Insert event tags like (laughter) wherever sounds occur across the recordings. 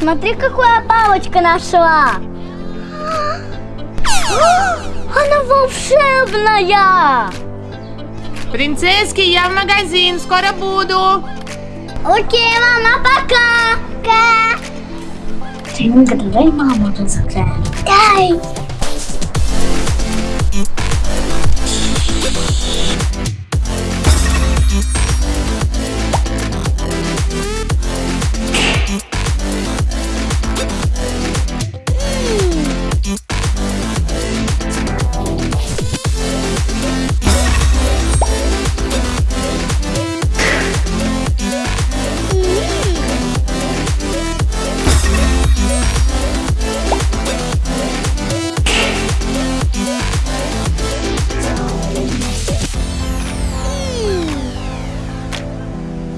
Смотри, какая палочка нашла. (gasps) Она волшебная. Принцесски, я в магазин, скоро буду. Окей, мама, пока. Пока. Тинга, дай маму разыграем. Дай.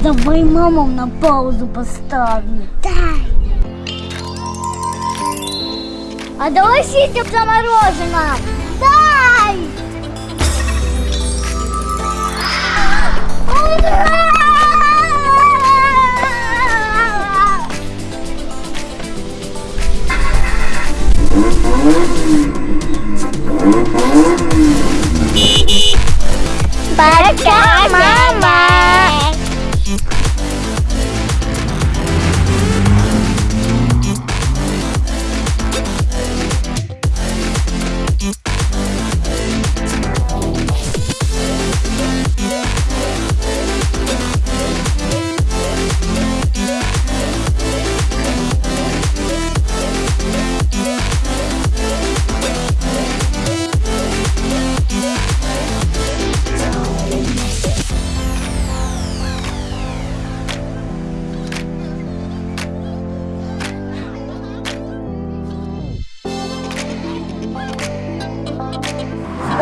Давай маму на паузу поставим. Дай. А давай сидим за мороженым.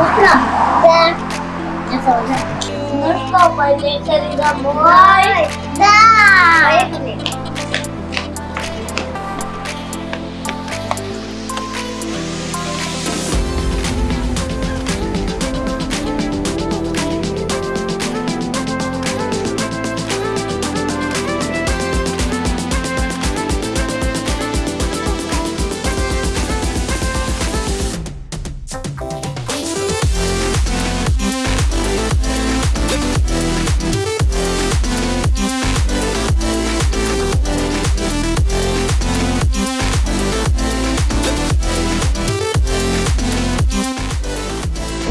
Bukan. Ben. Nasıl olacak? Nasıl olacak? Nasıl olacak?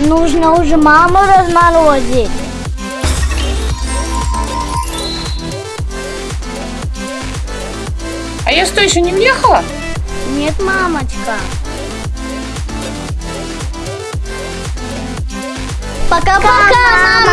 Нужно уже маму разморозить. А я что, еще не въехала? Нет, мамочка. Пока-пока,